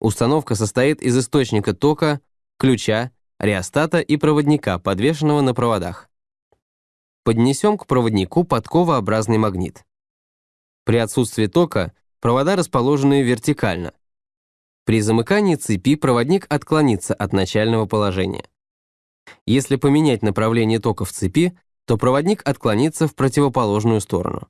Установка состоит из источника тока, ключа, реостата и проводника, подвешенного на проводах. Поднесем к проводнику подковообразный магнит. При отсутствии тока провода расположены вертикально. При замыкании цепи проводник отклонится от начального положения. Если поменять направление тока в цепи, то проводник отклонится в противоположную сторону.